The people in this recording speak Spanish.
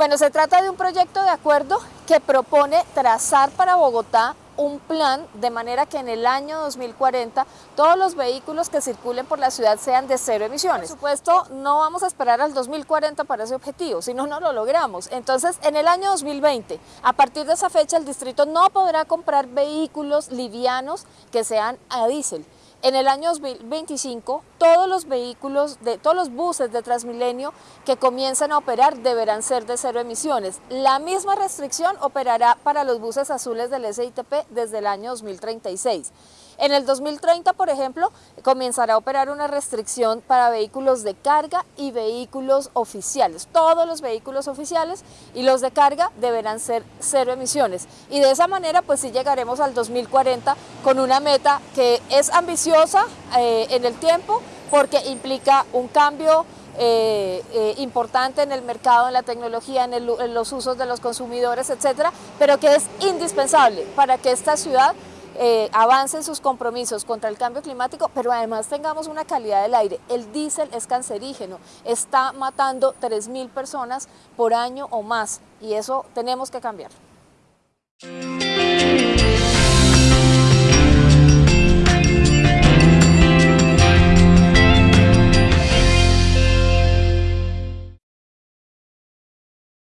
Bueno, se trata de un proyecto de acuerdo que propone trazar para Bogotá un plan de manera que en el año 2040 todos los vehículos que circulen por la ciudad sean de cero emisiones. Por supuesto, no vamos a esperar al 2040 para ese objetivo, si no, no lo logramos. Entonces, en el año 2020, a partir de esa fecha, el distrito no podrá comprar vehículos livianos que sean a diésel. En el año 2025, todos los vehículos, de, todos los buses de Transmilenio que comiencen a operar deberán ser de cero emisiones. La misma restricción operará para los buses azules del SITP desde el año 2036. En el 2030, por ejemplo, comenzará a operar una restricción para vehículos de carga y vehículos oficiales. Todos los vehículos oficiales y los de carga deberán ser cero emisiones. Y de esa manera, pues sí llegaremos al 2040 con una meta que es ambiciosa eh, en el tiempo porque implica un cambio eh, eh, importante en el mercado, en la tecnología, en, en los usos de los consumidores, etcétera, pero que es indispensable para que esta ciudad eh, avancen sus compromisos contra el cambio climático, pero además tengamos una calidad del aire. El diésel es cancerígeno, está matando 3.000 personas por año o más y eso tenemos que cambiar.